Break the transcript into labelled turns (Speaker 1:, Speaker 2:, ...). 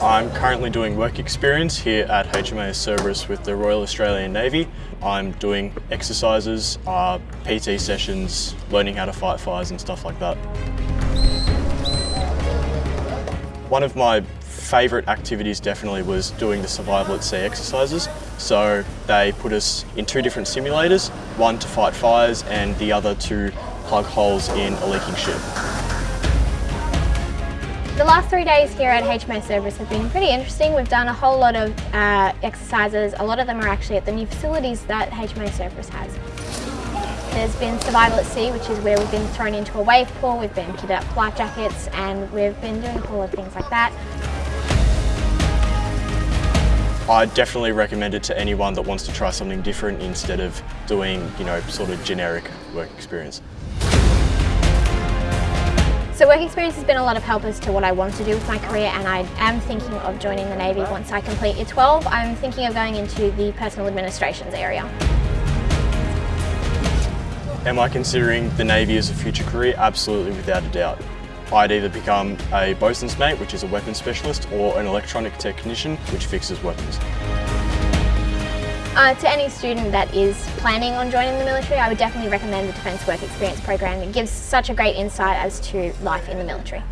Speaker 1: I'm currently doing work experience here at HMAS Cerberus with the Royal Australian Navy. I'm doing exercises, uh, PT sessions, learning how to fight fires and stuff like that. One of my favourite activities definitely was doing the survival at sea exercises. So they put us in two different simulators, one to fight fires and the other to plug holes in a leaking ship.
Speaker 2: The last three days here at HMAS Cerberus have been pretty interesting. We've done a whole lot of uh, exercises. A lot of them are actually at the new facilities that HMAS Cerberus has. There's been survival at sea, which is where we've been thrown into a wave pool, we've been kitted up life jackets, and we've been doing a whole lot of things like that.
Speaker 1: I definitely recommend it to anyone that wants to try something different instead of doing, you know, sort of generic work experience.
Speaker 2: So work experience has been a lot of help as to what I want to do with my career and I am thinking of joining the Navy once I complete year 12. I'm thinking of going into the personal administrations area.
Speaker 1: Am I considering the Navy as a future career? Absolutely, without a doubt. I'd either become a bosun's mate, which is a weapons specialist, or an electronic technician, which fixes weapons.
Speaker 2: Uh, to any student that is planning on joining the military, I would definitely recommend the Defence Work Experience program. It gives such a great insight as to life in the military.